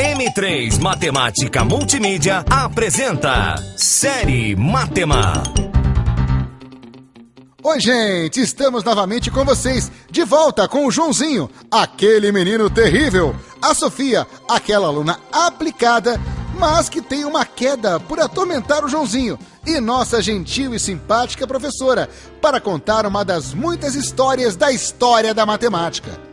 M3 Matemática Multimídia apresenta Série Matema. Oi, gente, estamos novamente com vocês, de volta com o Joãozinho, aquele menino terrível, a Sofia, aquela aluna aplicada, mas que tem uma queda por atormentar o Joãozinho, e nossa gentil e simpática professora, para contar uma das muitas histórias da história da matemática.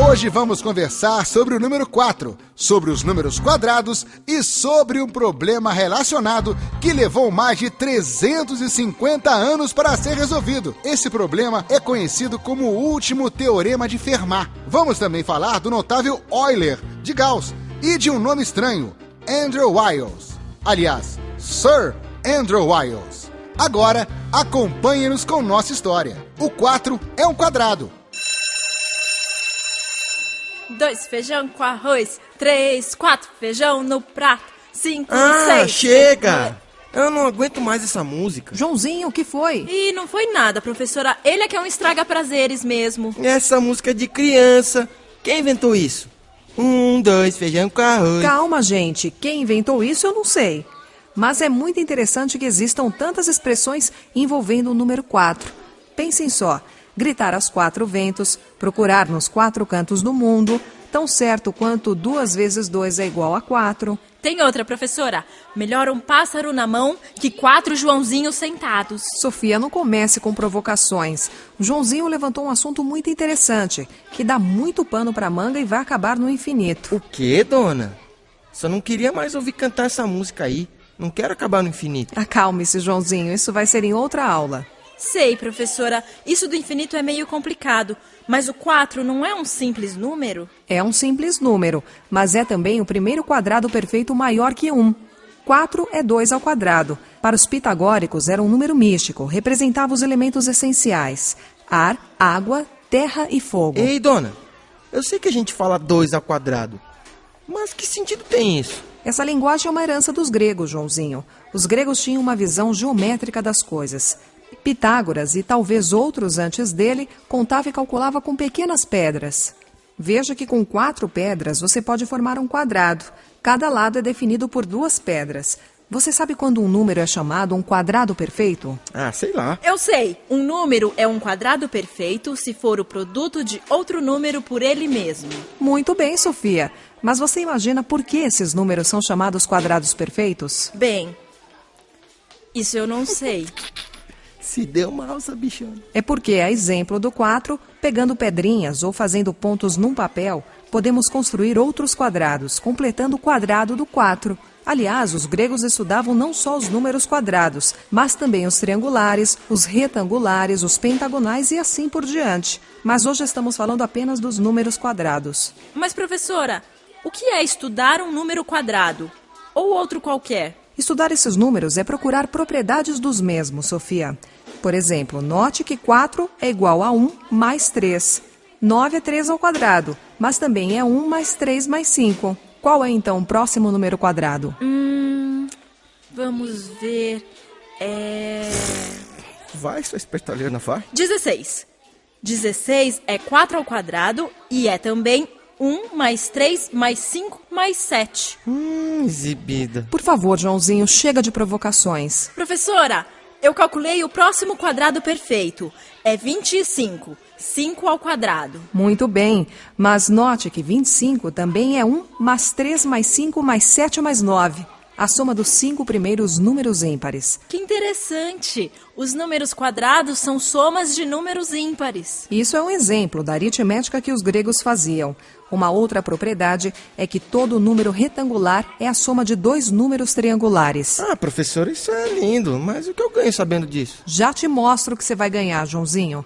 Hoje vamos conversar sobre o número 4, sobre os números quadrados e sobre um problema relacionado que levou mais de 350 anos para ser resolvido. Esse problema é conhecido como o último teorema de Fermat. Vamos também falar do notável Euler de Gauss e de um nome estranho, Andrew Wiles. Aliás, Sir Andrew Wiles. Agora, acompanhe-nos com nossa história. O 4 é um quadrado dois feijão com arroz, três, quatro feijão no prato, cinco, ah, seis. chega! Eu não aguento mais essa música. Joãozinho, o que foi? E não foi nada, professora. Ele é que é um estraga-prazeres mesmo. Essa música é de criança. Quem inventou isso? Um, dois, feijão com arroz. Calma, gente. Quem inventou isso eu não sei. Mas é muito interessante que existam tantas expressões envolvendo o número 4. Pensem só gritar aos quatro ventos, procurar nos quatro cantos do mundo, tão certo quanto duas vezes dois é igual a quatro. Tem outra, professora. Melhor um pássaro na mão que quatro Joãozinhos sentados. Sofia, não comece com provocações. O Joãozinho levantou um assunto muito interessante, que dá muito pano para manga e vai acabar no infinito. O quê, dona? Só não queria mais ouvir cantar essa música aí. Não quero acabar no infinito. Acalme-se, Joãozinho. Isso vai ser em outra aula. Sei, professora, isso do infinito é meio complicado, mas o 4 não é um simples número? É um simples número, mas é também o primeiro quadrado perfeito maior que 1. 4 é 2 ao quadrado. Para os pitagóricos era um número místico, representava os elementos essenciais: ar, água, terra e fogo. Ei, dona, eu sei que a gente fala 2 ao quadrado, mas que sentido tem isso? Essa linguagem é uma herança dos gregos, Joãozinho. Os gregos tinham uma visão geométrica das coisas. Pitágoras e talvez outros antes dele contava e calculava com pequenas pedras. Veja que com quatro pedras você pode formar um quadrado. Cada lado é definido por duas pedras. Você sabe quando um número é chamado um quadrado perfeito? Ah, sei lá. Eu sei. Um número é um quadrado perfeito se for o produto de outro número por ele mesmo. Muito bem, Sofia. Mas você imagina por que esses números são chamados quadrados perfeitos? Bem, isso eu não sei. Se deu mal, bichona. É porque, a exemplo do 4, pegando pedrinhas ou fazendo pontos num papel, podemos construir outros quadrados, completando o quadrado do 4. Aliás, os gregos estudavam não só os números quadrados, mas também os triangulares, os retangulares, os pentagonais e assim por diante. Mas hoje estamos falando apenas dos números quadrados. Mas, professora, o que é estudar um número quadrado? Ou outro qualquer? Estudar esses números é procurar propriedades dos mesmos, Sofia. Por exemplo, note que 4 é igual a 1 mais 3. 9 é 3 ao quadrado, mas também é 1 mais 3 mais 5. Qual é então o próximo número quadrado? Hum, vamos ver. É. Vai, sua espertalhona, vai. 16. 16 é 4 ao quadrado e é também 1 mais 3 mais 5 mais 7. Hum, exibida. Por favor, Joãozinho, chega de provocações. Professora, eu calculei o próximo quadrado perfeito. É 25. 5 ao quadrado. Muito bem, mas note que 25 também é 1 mais 3 mais 5 mais 7 mais 9 a soma dos cinco primeiros números ímpares. Que interessante! Os números quadrados são somas de números ímpares. Isso é um exemplo da aritmética que os gregos faziam. Uma outra propriedade é que todo número retangular é a soma de dois números triangulares. Ah, professor, isso é lindo, mas o que eu ganho sabendo disso? Já te mostro o que você vai ganhar, Joãozinho.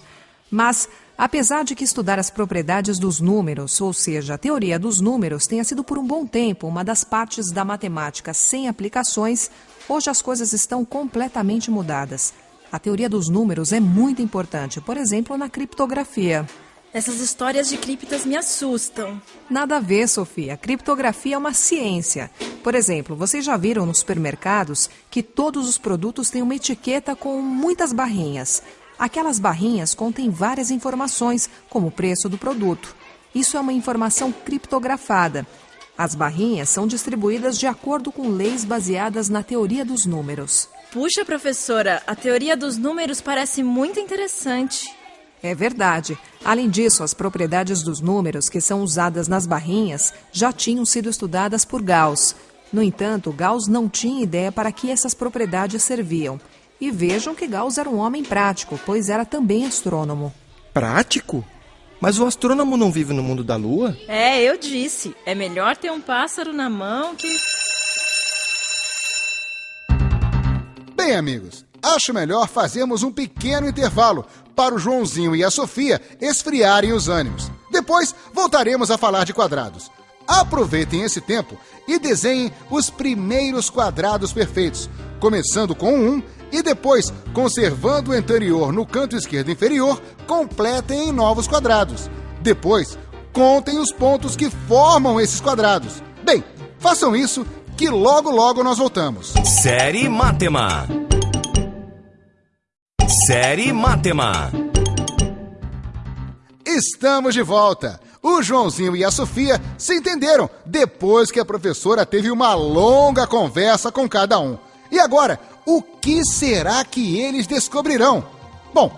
Mas Apesar de que estudar as propriedades dos números, ou seja, a teoria dos números, tenha sido por um bom tempo uma das partes da matemática sem aplicações, hoje as coisas estão completamente mudadas. A teoria dos números é muito importante, por exemplo, na criptografia. Essas histórias de criptas me assustam. Nada a ver, Sofia. Criptografia é uma ciência. Por exemplo, vocês já viram nos supermercados que todos os produtos têm uma etiqueta com muitas barrinhas. Aquelas barrinhas contêm várias informações, como o preço do produto. Isso é uma informação criptografada. As barrinhas são distribuídas de acordo com leis baseadas na teoria dos números. Puxa, professora, a teoria dos números parece muito interessante. É verdade. Além disso, as propriedades dos números que são usadas nas barrinhas já tinham sido estudadas por Gauss. No entanto, Gauss não tinha ideia para que essas propriedades serviam. E vejam que Gauss era um homem prático, pois era também astrônomo. Prático? Mas o astrônomo não vive no mundo da lua? É, eu disse. É melhor ter um pássaro na mão que. Bem, amigos, acho melhor fazermos um pequeno intervalo para o Joãozinho e a Sofia esfriarem os ânimos. Depois voltaremos a falar de quadrados. Aproveitem esse tempo e desenhem os primeiros quadrados perfeitos, começando com um e depois, conservando o anterior no canto esquerdo inferior, completem em novos quadrados. Depois, contem os pontos que formam esses quadrados. Bem, façam isso que logo logo nós voltamos. Série Matema. Série Matema. Estamos de volta. O Joãozinho e a Sofia se entenderam depois que a professora teve uma longa conversa com cada um. E agora, o que será que eles descobrirão? Bom,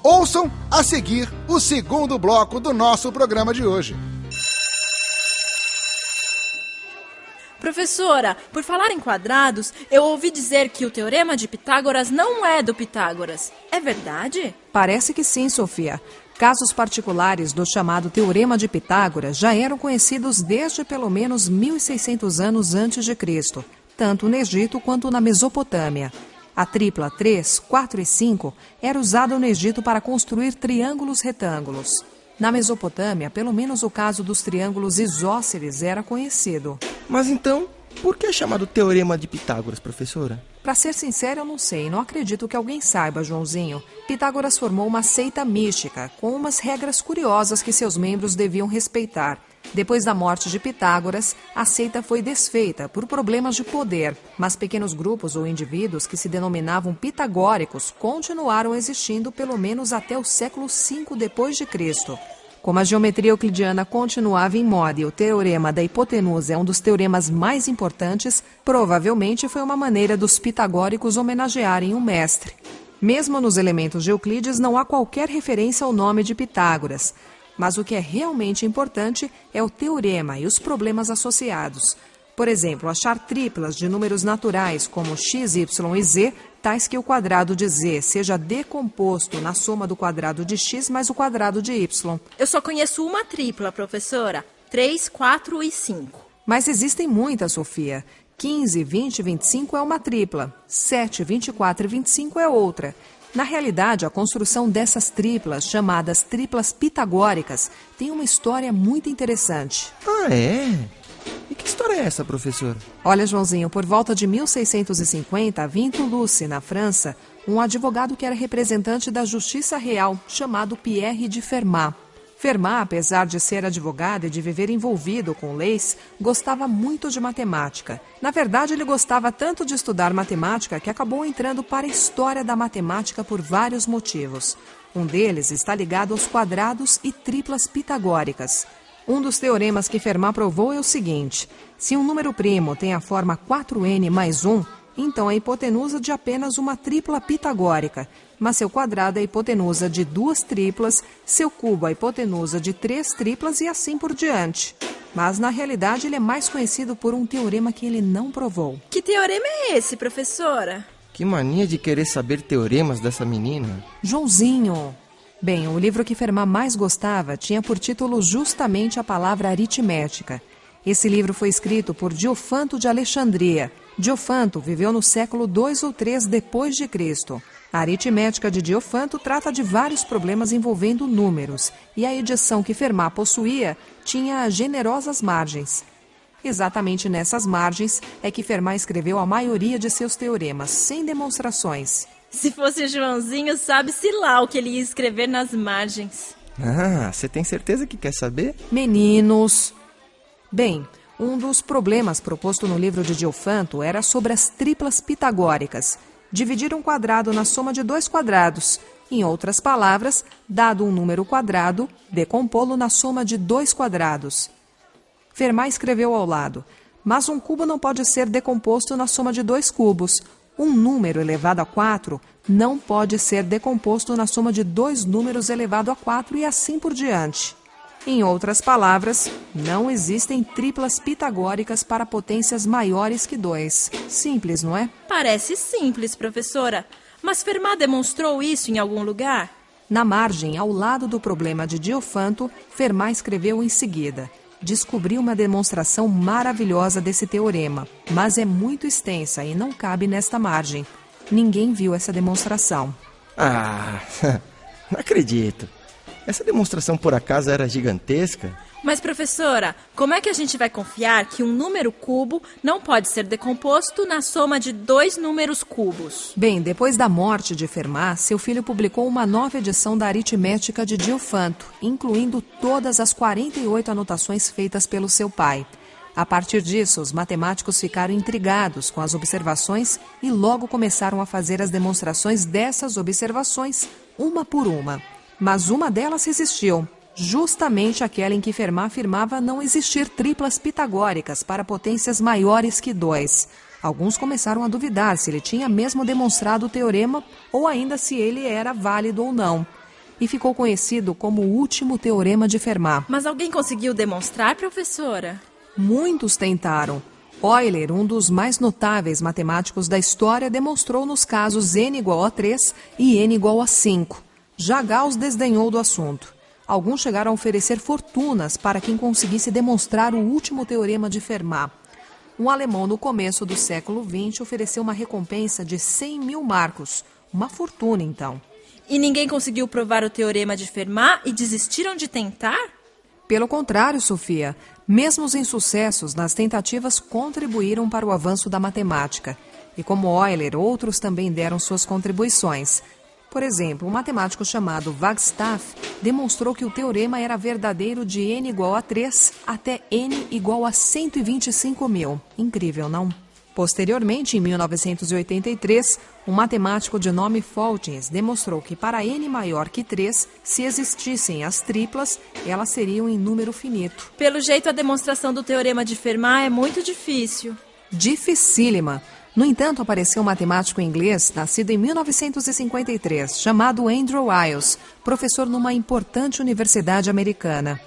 ouçam a seguir o segundo bloco do nosso programa de hoje. Professora, por falar em quadrados, eu ouvi dizer que o teorema de Pitágoras não é do Pitágoras. É verdade? Parece que sim, Sofia. Casos particulares do chamado Teorema de Pitágoras já eram conhecidos desde pelo menos 1600 anos antes de Cristo, tanto no Egito quanto na Mesopotâmia. A tripla 3, 4 e 5 era usada no Egito para construir triângulos retângulos. Na Mesopotâmia, pelo menos o caso dos triângulos isósceles era conhecido. Mas então, por que é chamado Teorema de Pitágoras, professora? Para ser sincero, eu não sei. Não acredito que alguém saiba, Joãozinho. Pitágoras formou uma seita mística, com umas regras curiosas que seus membros deviam respeitar. Depois da morte de Pitágoras, a seita foi desfeita por problemas de poder, mas pequenos grupos ou indivíduos que se denominavam pitagóricos continuaram existindo pelo menos até o século V depois de Cristo. Como a geometria euclidiana continuava em moda e o teorema da hipotenusa é um dos teoremas mais importantes, provavelmente foi uma maneira dos pitagóricos homenagearem o mestre. Mesmo nos elementos de Euclides não há qualquer referência ao nome de Pitágoras, mas o que é realmente importante é o teorema e os problemas associados. Por exemplo, achar triplas de números naturais como x, y e z, tais que o quadrado de z seja decomposto na soma do quadrado de x mais o quadrado de y. Eu só conheço uma tripla, professora: 3, 4 e 5. Mas existem muitas, Sofia. 15, 20 e 25 é uma tripla. 7, 24 e 25 é outra. Na realidade, a construção dessas triplas, chamadas triplas pitagóricas, tem uma história muito interessante. Ah, é? História é essa, professor? Olha, Joãozinho, por volta de 1650, havia em na França, um advogado que era representante da Justiça Real, chamado Pierre de Fermat. Fermat, apesar de ser advogado e de viver envolvido com leis, gostava muito de matemática. Na verdade, ele gostava tanto de estudar matemática que acabou entrando para a história da matemática por vários motivos. Um deles está ligado aos quadrados e triplas pitagóricas. Um dos teoremas que Fermat provou é o seguinte: se um número primo tem a forma 4n mais 1, então é a hipotenusa de apenas uma tripla pitagórica, mas seu quadrado é a hipotenusa de duas triplas, seu cubo é a hipotenusa de três triplas e assim por diante. Mas na realidade ele é mais conhecido por um teorema que ele não provou. Que teorema é esse, professora? Que mania de querer saber teoremas dessa menina. Joãozinho, Bem, o livro que Fermat mais gostava tinha por título justamente a palavra aritmética. Esse livro foi escrito por Diofanto de Alexandria. Diofanto viveu no século 2 ou 3 depois de Cristo. A aritmética de Diofanto trata de vários problemas envolvendo números, e a edição que Fermat possuía tinha generosas margens. Exatamente nessas margens é que Fermat escreveu a maioria de seus teoremas, sem demonstrações. Se fosse o Joãozinho, sabe-se lá o que ele ia escrever nas margens. Ah, você tem certeza que quer saber? Meninos. Bem, um dos problemas proposto no livro de Diofanto era sobre as triplas pitagóricas. Dividir um quadrado na soma de dois quadrados. Em outras palavras, dado um número quadrado, decompô-lo na soma de dois quadrados. Fermat escreveu ao lado: Mas um cubo não pode ser decomposto na soma de dois cubos. Um número elevado a 4 não pode ser decomposto na soma de dois números elevado a 4 e assim por diante. Em outras palavras, não existem triplas pitagóricas para potências maiores que 2. Simples, não é? Parece simples, professora. Mas Fermat demonstrou isso em algum lugar? Na margem, ao lado do problema de Diofanto, Fermat escreveu em seguida: Descobri uma demonstração maravilhosa desse teorema, mas é muito extensa e não cabe nesta margem. Ninguém viu essa demonstração. Ah, não acredito. Essa demonstração por acaso era gigantesca? Mas, professora, como é que a gente vai confiar que um número cubo não pode ser decomposto na soma de dois números cubos? Bem, depois da morte de Fermat, seu filho publicou uma nova edição da aritmética de Diofanto, incluindo todas as 48 anotações feitas pelo seu pai. A partir disso, os matemáticos ficaram intrigados com as observações e logo começaram a fazer as demonstrações dessas observações, uma por uma. Mas uma delas resistiu, justamente aquela em que Fermat afirmava não existir triplas pitagóricas para potências maiores que 2. Alguns começaram a duvidar se ele tinha mesmo demonstrado o teorema ou ainda se ele era válido ou não. E ficou conhecido como o último teorema de Fermat. Mas alguém conseguiu demonstrar, professora? Muitos tentaram. Euler, um dos mais notáveis matemáticos da história, demonstrou nos casos n igual a 3 e n igual a 5. Já Gauss desdenhou do assunto. Alguns chegaram a oferecer fortunas para quem conseguisse demonstrar o último teorema de Fermat. Um alemão no começo do século XX ofereceu uma recompensa de 100 mil marcos. Uma fortuna, então. E ninguém conseguiu provar o teorema de Fermat e desistiram de tentar? Pelo contrário, Sofia, mesmo os insucessos nas tentativas contribuíram para o avanço da matemática. E como Euler, outros também deram suas contribuições. Por exemplo, um matemático chamado Wagstaff demonstrou que o teorema era verdadeiro de n igual a 3 até n igual a 125 mil. Incrível, não? Posteriormente, em 1983, um matemático de nome Faltins demonstrou que para n maior que 3, se existissem as triplas, elas seriam em número finito. Pelo jeito, a demonstração do teorema de Fermat é muito difícil. Dificílima. No entanto, apareceu um matemático inglês, nascido em 1953, chamado Andrew Wiles, professor numa importante universidade americana.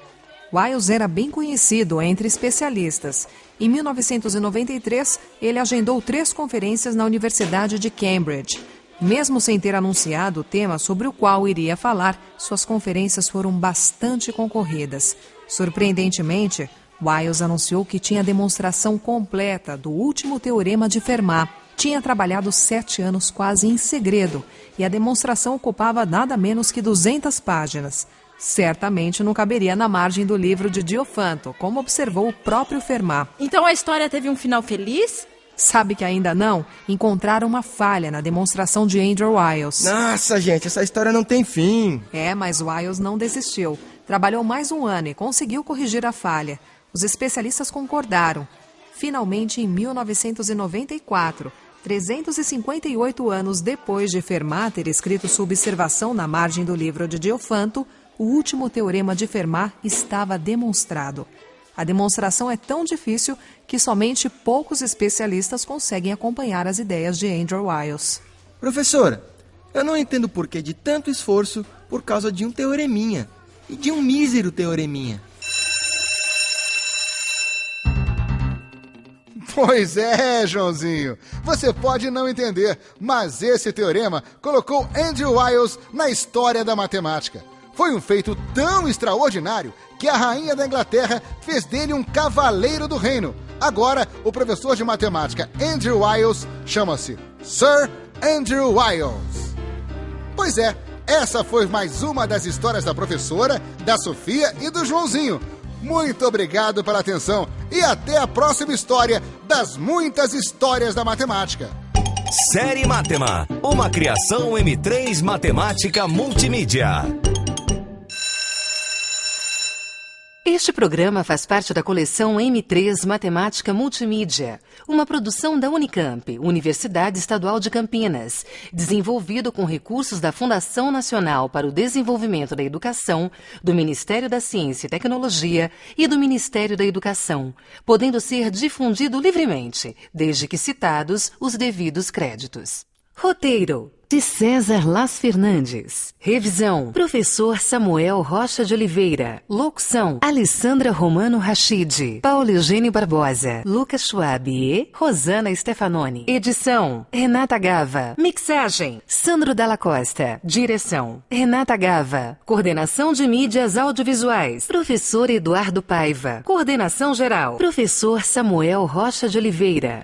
Wiles era bem conhecido entre especialistas. Em 1993, ele agendou três conferências na Universidade de Cambridge. Mesmo sem ter anunciado o tema sobre o qual iria falar, suas conferências foram bastante concorridas. Surpreendentemente, Wiles anunciou que tinha demonstração completa do último teorema de Fermat. Tinha trabalhado sete anos quase em segredo e a demonstração ocupava nada menos que 200 páginas. Certamente não caberia na margem do livro de Diofanto, como observou o próprio Fermat. Então a história teve um final feliz? Sabe que ainda não? Encontraram uma falha na demonstração de Andrew Wiles. Nossa, gente, essa história não tem fim. É, mas Wiles não desistiu. Trabalhou mais um ano e conseguiu corrigir a falha. Os especialistas concordaram. Finalmente, em 1994, 358 anos depois de Fermat ter escrito sua observação na margem do livro de Diofanto, o último teorema de Fermat estava demonstrado. A demonstração é tão difícil que somente poucos especialistas conseguem acompanhar as ideias de Andrew Wiles. Professora, eu não entendo o porquê de tanto esforço por causa de um teoreminha. E de um mísero teoreminha. Pois é, Joãozinho. Você pode não entender, mas esse teorema colocou Andrew Wiles na história da matemática. Foi um feito tão extraordinário que a rainha da Inglaterra fez dele um cavaleiro do reino. Agora, o professor de matemática Andrew Wiles chama-se Sir Andrew Wiles. Pois é, essa foi mais uma das histórias da professora, da Sofia e do Joãozinho. Muito obrigado pela atenção e até a próxima história das muitas histórias da matemática. Série Matema, uma criação M3 Matemática Multimídia. Este programa faz parte da coleção M3 Matemática Multimídia, uma produção da Unicamp, Universidade Estadual de Campinas, desenvolvido com recursos da Fundação Nacional para o Desenvolvimento da Educação, do Ministério da Ciência e Tecnologia e do Ministério da Educação, podendo ser difundido livremente, desde que citados os devidos créditos. Roteiro de César Las Fernandes. Revisão: Professor Samuel Rocha de Oliveira. Locução: Alessandra Romano Rachid, Paulo Eugênio Barbosa, Lucas Schwab e Rosana Stefanoni. Edição: Renata Gava. Mixagem: Sandro Dalla Costa. Direção: Renata Gava. Coordenação de mídias audiovisuais: Professor Eduardo Paiva. Coordenação geral: Professor Samuel Rocha de Oliveira.